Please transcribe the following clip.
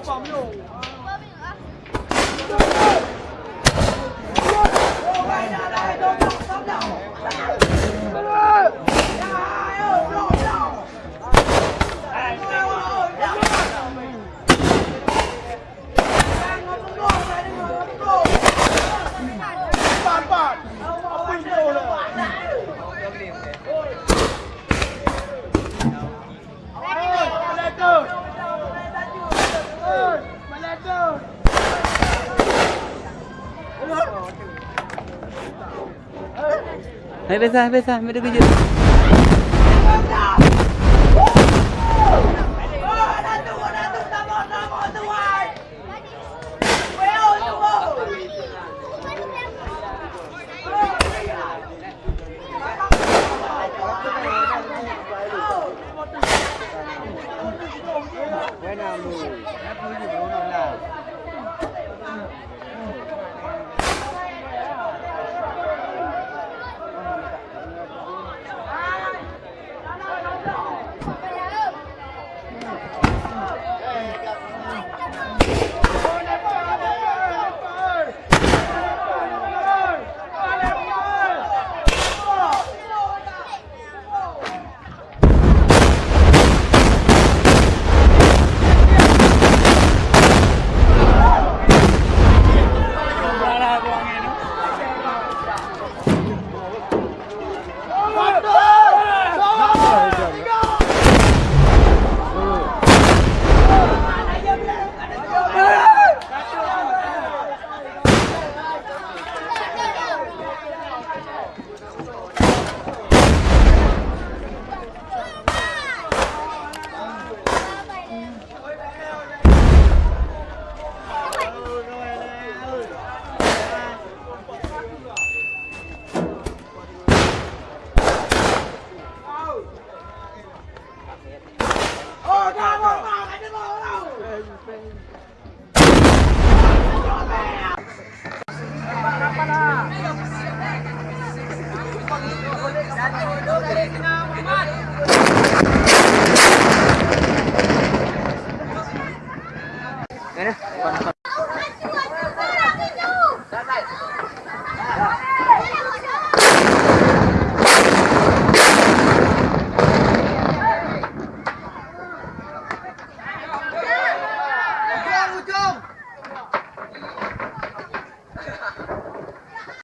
nhiều bóng nhiều Hãy subscribe cho kênh Ghiền Mì Gõ Để không bỏ lỡ những video hấp dẫn Hai besar, besar, mari kerja. Mira,